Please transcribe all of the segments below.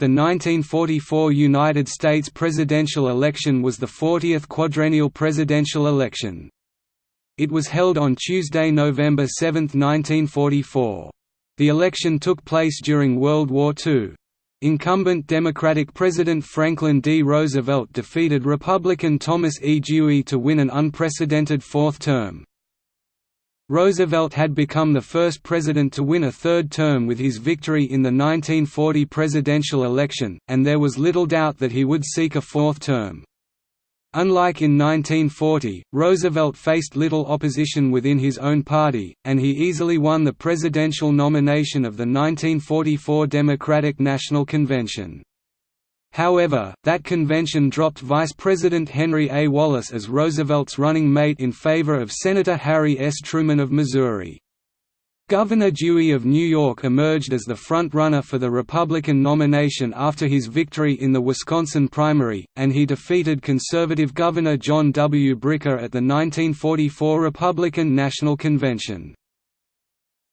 The 1944 United States presidential election was the 40th quadrennial presidential election. It was held on Tuesday, November 7, 1944. The election took place during World War II. Incumbent Democratic President Franklin D. Roosevelt defeated Republican Thomas E. Dewey to win an unprecedented fourth term. Roosevelt had become the first president to win a third term with his victory in the 1940 presidential election, and there was little doubt that he would seek a fourth term. Unlike in 1940, Roosevelt faced little opposition within his own party, and he easily won the presidential nomination of the 1944 Democratic National Convention. However, that convention dropped Vice President Henry A. Wallace as Roosevelt's running mate in favor of Senator Harry S. Truman of Missouri. Governor Dewey of New York emerged as the front-runner for the Republican nomination after his victory in the Wisconsin primary, and he defeated conservative Governor John W. Bricker at the 1944 Republican National Convention.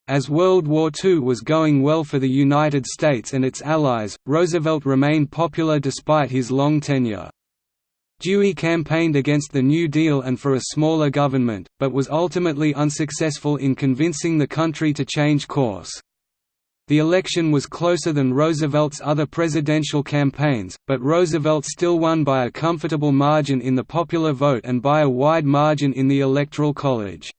As World War II was going well for the United States and its allies, Roosevelt remained popular despite his long tenure. Dewey campaigned against the New Deal and for a smaller government, but was ultimately unsuccessful in convincing the country to change course. The election was closer than Roosevelt's other presidential campaigns, but Roosevelt still won by a comfortable margin in the popular vote and by a wide margin in the Electoral College.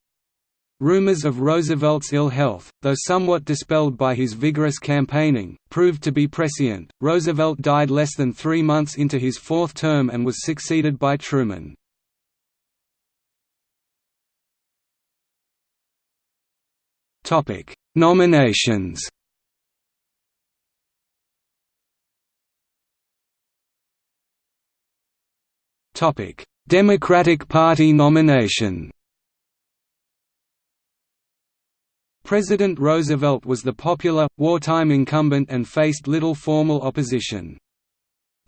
Rumors of Roosevelt's ill health, though somewhat dispelled by his vigorous campaigning, proved to be prescient. Roosevelt died less than three months into his fourth term and was succeeded by Truman. Topic: Nominations. Topic: Democratic Party nomination. President Roosevelt was the popular, wartime incumbent and faced little formal opposition.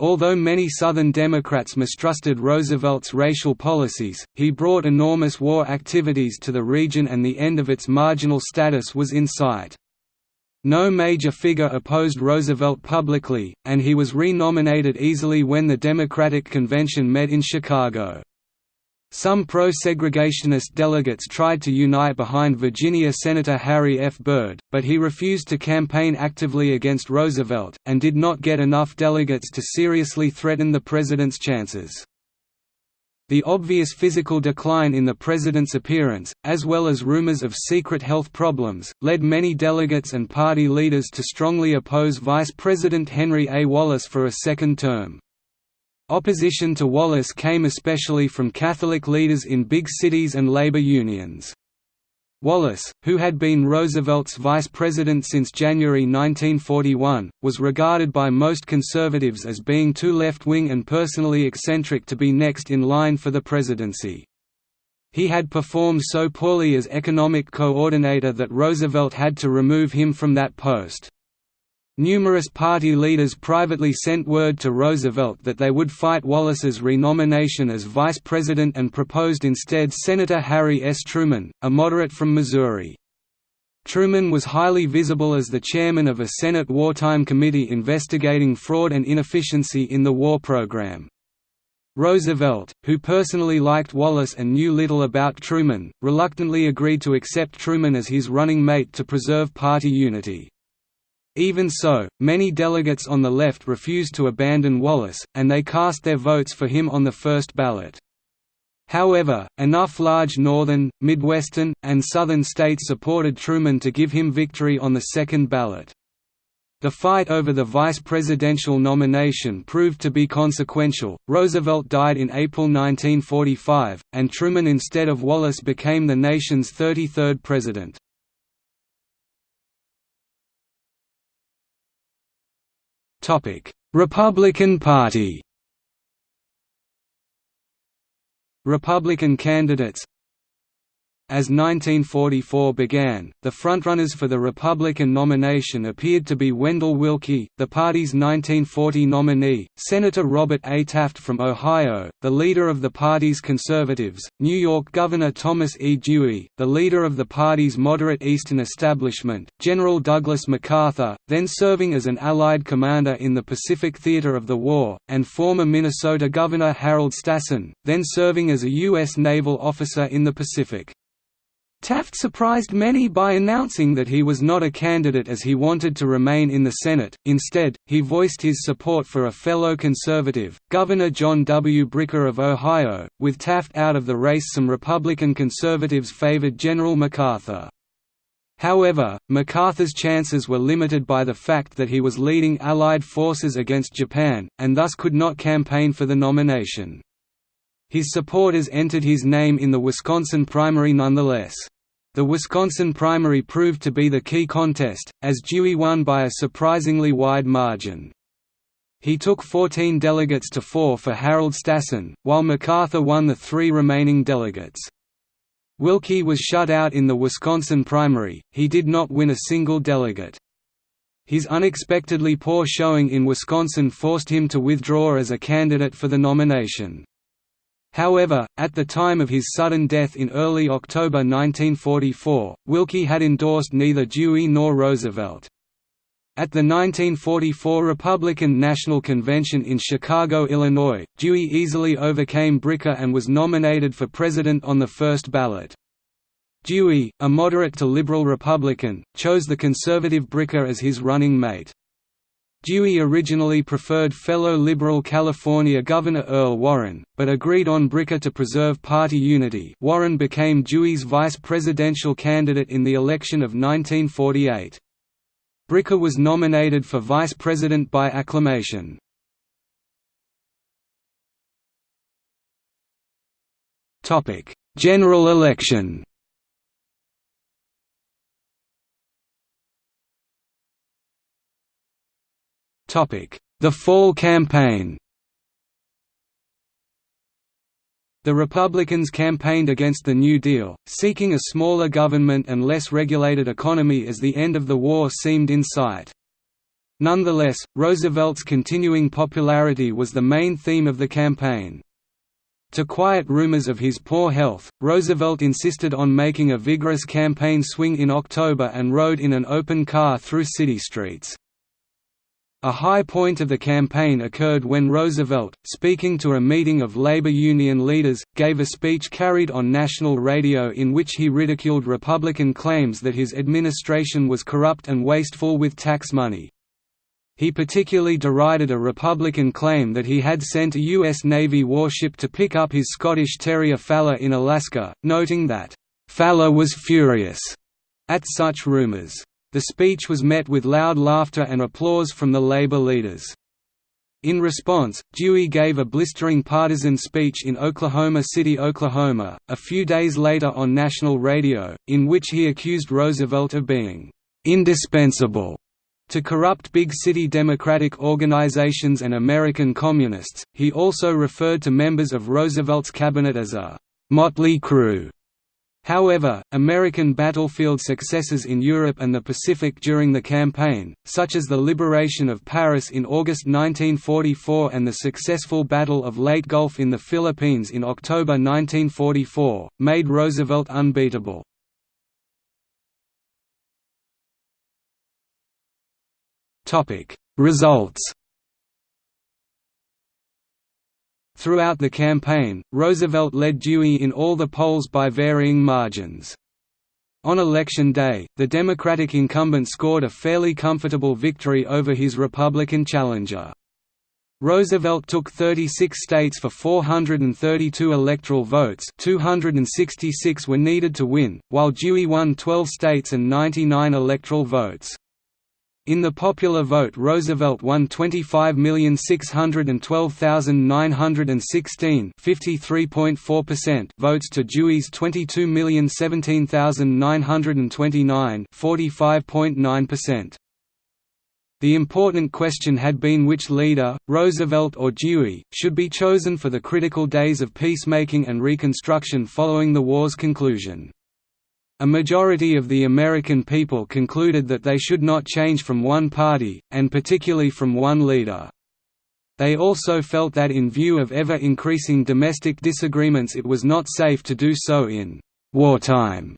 Although many Southern Democrats mistrusted Roosevelt's racial policies, he brought enormous war activities to the region and the end of its marginal status was in sight. No major figure opposed Roosevelt publicly, and he was re-nominated easily when the Democratic Convention met in Chicago. Some pro-segregationist delegates tried to unite behind Virginia Senator Harry F. Byrd, but he refused to campaign actively against Roosevelt, and did not get enough delegates to seriously threaten the president's chances. The obvious physical decline in the president's appearance, as well as rumors of secret health problems, led many delegates and party leaders to strongly oppose Vice President Henry A. Wallace for a second term. Opposition to Wallace came especially from Catholic leaders in big cities and labor unions. Wallace, who had been Roosevelt's vice president since January 1941, was regarded by most conservatives as being too left-wing and personally eccentric to be next in line for the presidency. He had performed so poorly as economic coordinator that Roosevelt had to remove him from that post. Numerous party leaders privately sent word to Roosevelt that they would fight Wallace's renomination as vice president and proposed instead Senator Harry S. Truman, a moderate from Missouri. Truman was highly visible as the chairman of a Senate wartime committee investigating fraud and inefficiency in the war program. Roosevelt, who personally liked Wallace and knew little about Truman, reluctantly agreed to accept Truman as his running mate to preserve party unity. Even so, many delegates on the left refused to abandon Wallace, and they cast their votes for him on the first ballot. However, enough large northern, midwestern, and southern states supported Truman to give him victory on the second ballot. The fight over the vice presidential nomination proved to be consequential. Roosevelt died in April 1945, and Truman instead of Wallace became the nation's 33rd president. Republican Party. Republican candidates As 1944 began, the frontrunners for the Republican nomination appeared to be Wendell Willkie, the party's 1940 nominee, Senator Robert A. Taft from Ohio, the leader of the party's conservatives, New York Governor Thomas E. Dewey, the leader of the party's moderate Eastern establishment, General Douglas MacArthur, then serving as an Allied commander in the Pacific theater of the war, and former Minnesota Governor Harold Stassen, then serving as a U.S. naval officer in the Pacific. Taft surprised many by announcing that he was not a candidate as he wanted to remain in the Senate, instead, he voiced his support for a fellow conservative, Governor John W. Bricker of Ohio. With Taft out of the race some Republican conservatives favored General MacArthur. However, MacArthur's chances were limited by the fact that he was leading Allied forces against Japan, and thus could not campaign for the nomination. His supporters entered his name in the Wisconsin primary nonetheless. The Wisconsin primary proved to be the key contest, as Dewey won by a surprisingly wide margin. He took 14 delegates to 4 for Harold Stassen, while MacArthur won the three remaining delegates. Willkie was shut out in the Wisconsin primary, he did not win a single delegate. His unexpectedly poor showing in Wisconsin forced him to withdraw as a candidate for the nomination. However, at the time of his sudden death in early October 1944, Willkie had endorsed neither Dewey nor Roosevelt. At the 1944 Republican National Convention in Chicago, Illinois, Dewey easily overcame Bricker and was nominated for president on the first ballot. Dewey, a moderate to liberal Republican, chose the conservative Bricker as his running mate. Dewey originally preferred fellow Liberal California Governor Earl Warren, but agreed on Bricker to preserve party unity Warren became Dewey's vice presidential candidate in the election of 1948. Bricker was nominated for vice president by acclamation. General election The Fall Campaign The Republicans campaigned against the New Deal, seeking a smaller government and less regulated economy as the end of the war seemed in sight. Nonetheless, Roosevelt's continuing popularity was the main theme of the campaign. To quiet rumors of his poor health, Roosevelt insisted on making a vigorous campaign swing in October and rode in an open car through city streets. A high point of the campaign occurred when Roosevelt, speaking to a meeting of labor union leaders, gave a speech carried on national radio in which he ridiculed Republican claims that his administration was corrupt and wasteful with tax money. He particularly derided a Republican claim that he had sent a U.S. Navy warship to pick up his Scottish Terrier Fala in Alaska, noting that, "...Fala was furious," at such rumors. The speech was met with loud laughter and applause from the labor leaders. In response, Dewey gave a blistering partisan speech in Oklahoma City, Oklahoma, a few days later on national radio, in which he accused Roosevelt of being indispensable to corrupt big city Democratic organizations and American communists. He also referred to members of Roosevelt's cabinet as a motley crew However, American battlefield successes in Europe and the Pacific during the campaign, such as the liberation of Paris in August 1944 and the successful Battle of Leyte Gulf in the Philippines in October 1944, made Roosevelt unbeatable. Results Throughout the campaign, Roosevelt led Dewey in all the polls by varying margins. On election day, the Democratic incumbent scored a fairly comfortable victory over his Republican challenger. Roosevelt took 36 states for 432 electoral votes 266 were needed to win, while Dewey won 12 states and 99 electoral votes. In the popular vote Roosevelt won 25,612,916 votes to Dewey's 22,017,929 The important question had been which leader, Roosevelt or Dewey, should be chosen for the critical days of peacemaking and reconstruction following the war's conclusion. A majority of the American people concluded that they should not change from one party, and particularly from one leader. They also felt that in view of ever-increasing domestic disagreements it was not safe to do so in wartime.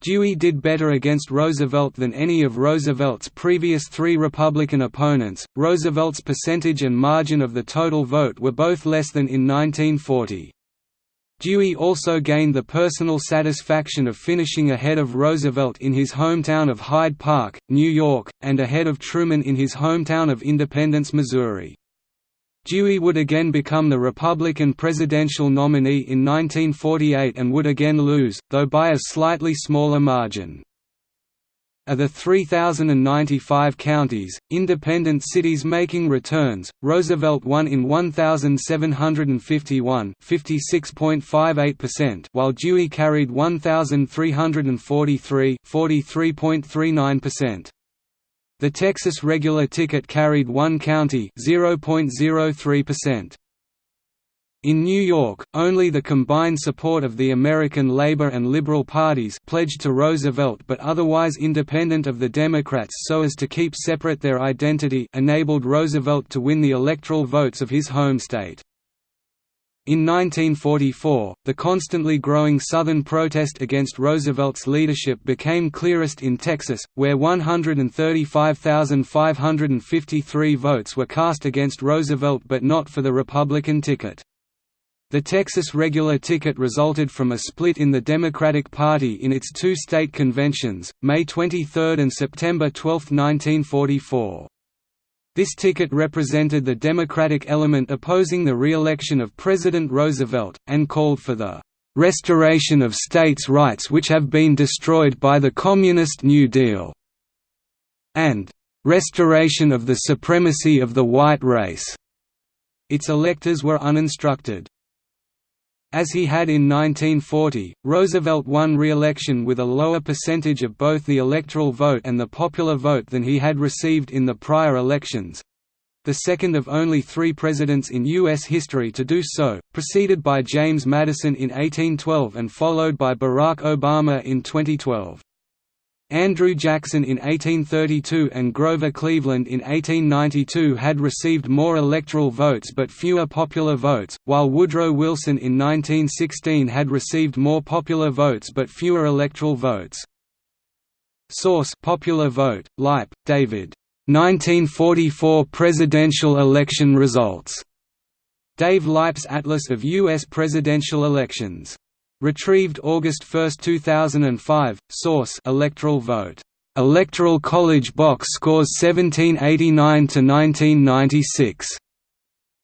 Dewey did better against Roosevelt than any of Roosevelt's previous three Republican opponents. Roosevelt's percentage and margin of the total vote were both less than in 1940. Dewey also gained the personal satisfaction of finishing ahead of Roosevelt in his hometown of Hyde Park, New York, and ahead of Truman in his hometown of Independence, Missouri. Dewey would again become the Republican presidential nominee in 1948 and would again lose, though by a slightly smaller margin. Of the 3,095 counties, independent cities making returns, Roosevelt won in 1,751 while Dewey carried 1,343 43.39%. The Texas regular ticket carried one county 0.03%. In New York, only the combined support of the American Labor and Liberal parties pledged to Roosevelt but otherwise independent of the Democrats so as to keep separate their identity enabled Roosevelt to win the electoral votes of his home state. In 1944, the constantly growing Southern protest against Roosevelt's leadership became clearest in Texas, where 135,553 votes were cast against Roosevelt but not for the Republican ticket. The Texas regular ticket resulted from a split in the Democratic Party in its two state conventions, May 23 and September 12, 1944. This ticket represented the Democratic element opposing the re-election of President Roosevelt, and called for the "...restoration of states' rights which have been destroyed by the Communist New Deal", and "...restoration of the supremacy of the white race." Its electors were uninstructed. As he had in 1940, Roosevelt won re-election with a lower percentage of both the electoral vote and the popular vote than he had received in the prior elections—the second of only three presidents in U.S. history to do so, preceded by James Madison in 1812 and followed by Barack Obama in 2012. Andrew Jackson in 1832 and Grover Cleveland in 1892 had received more electoral votes but fewer popular votes, while Woodrow Wilson in 1916 had received more popular votes but fewer electoral votes. Source Popular Vote, Leip, David. 1944 presidential election results. Dave Leip's Atlas of U.S. presidential elections Retrieved August 1, 2005. Source: Electoral vote. Electoral College box scores 1789 to 1996.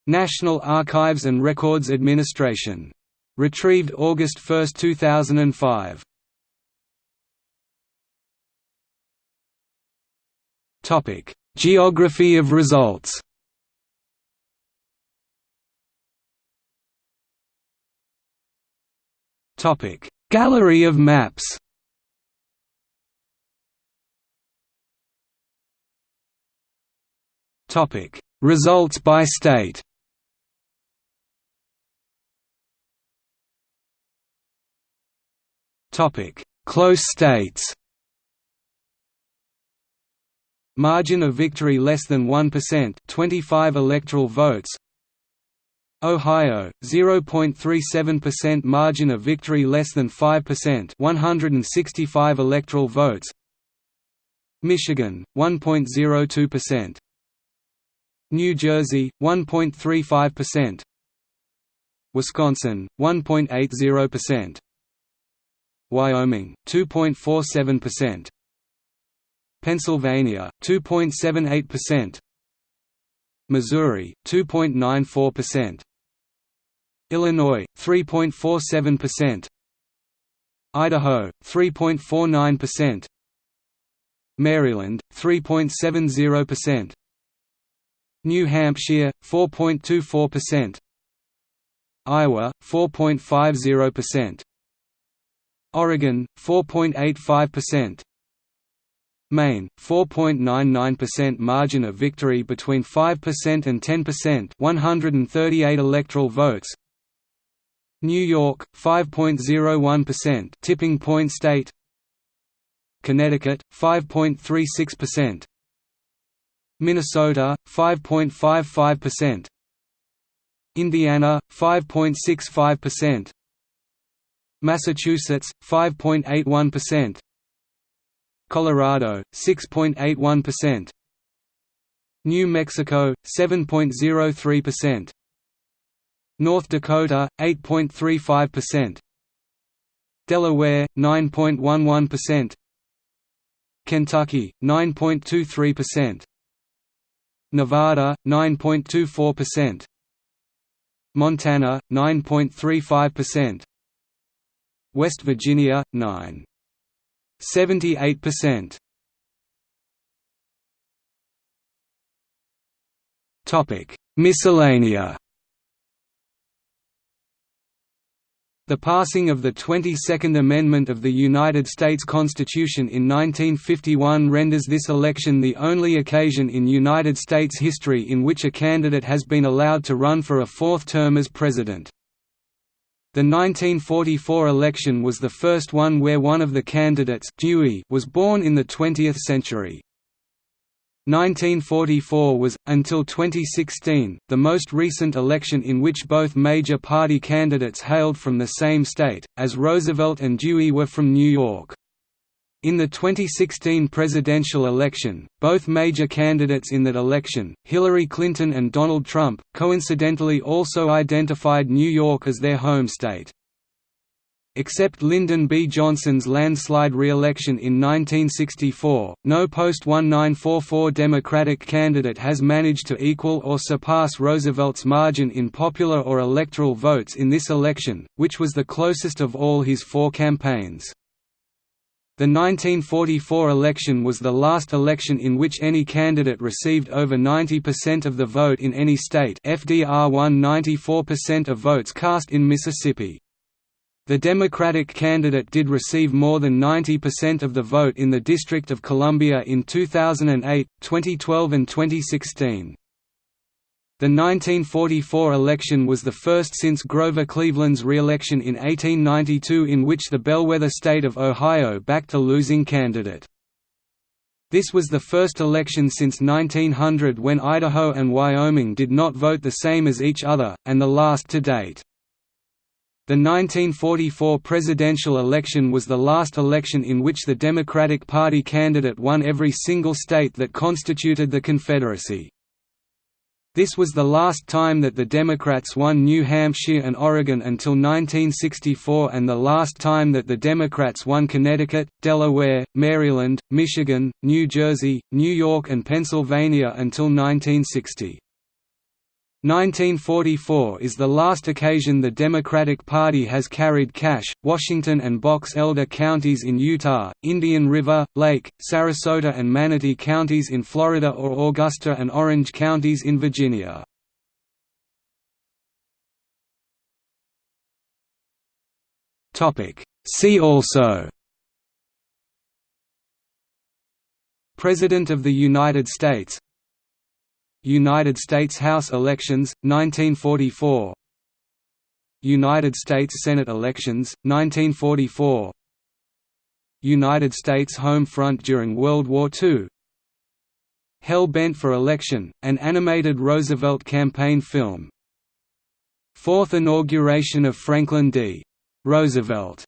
National Archives and Records Administration. Retrieved August 1, 2005. Topic: Geography of results. Topic: Gallery of maps. Topic: Results by state. Topic: Close states. Margin of victory less than 1% 25 electoral votes Ohio, 0.37% margin of victory less than 5% 165 electoral votes. Michigan, 1.02% New Jersey, 1.35% Wisconsin, 1.80% Wyoming, 2.47% Pennsylvania, 2.78% Missouri, 2.94% Illinois 3.47%, Idaho 3.49%, Maryland 3.70%, New Hampshire 4.24%, Iowa 4.50%, Oregon 4.85%, Maine, 4.99% margin of victory between 5% and 10% 138 electoral votes New York 5.01% tipping point state. Connecticut 5.36% Minnesota 5.55% Indiana 5.65% Massachusetts 5.81% Colorado 6.81% New Mexico 7.03% North Dakota 8.35% Delaware 9.11% Kentucky 9.23% Nevada 9.24% Montana 9.35% West Virginia 9.78% Topic Miscellanea The passing of the 22nd Amendment of the United States Constitution in 1951 renders this election the only occasion in United States history in which a candidate has been allowed to run for a fourth term as president. The 1944 election was the first one where one of the candidates Dewey was born in the 20th century. 1944 was, until 2016, the most recent election in which both major party candidates hailed from the same state, as Roosevelt and Dewey were from New York. In the 2016 presidential election, both major candidates in that election, Hillary Clinton and Donald Trump, coincidentally also identified New York as their home state. Except Lyndon B. Johnson's landslide re-election in 1964, no post-1944 Democratic candidate has managed to equal or surpass Roosevelt's margin in popular or electoral votes in this election, which was the closest of all his four campaigns. The 1944 election was the last election in which any candidate received over 90% of the vote in any state FDR won 94% of votes cast in Mississippi. The Democratic candidate did receive more than 90% of the vote in the District of Columbia in 2008, 2012 and 2016. The 1944 election was the first since Grover Cleveland's re-election in 1892 in which the bellwether state of Ohio backed a losing candidate. This was the first election since 1900 when Idaho and Wyoming did not vote the same as each other, and the last to date. The 1944 presidential election was the last election in which the Democratic Party candidate won every single state that constituted the Confederacy. This was the last time that the Democrats won New Hampshire and Oregon until 1964 and the last time that the Democrats won Connecticut, Delaware, Maryland, Michigan, New Jersey, New York and Pennsylvania until 1960. 1944 is the last occasion the Democratic Party has carried Cache, Washington and Box Elder counties in Utah, Indian River, Lake, Sarasota and Manatee counties in Florida or Augusta and Orange counties in Virginia. See also President of the United States United States House elections, 1944 United States Senate elections, 1944 United States Home Front during World War II Hell Bent for Election, an animated Roosevelt campaign film. Fourth inauguration of Franklin D. Roosevelt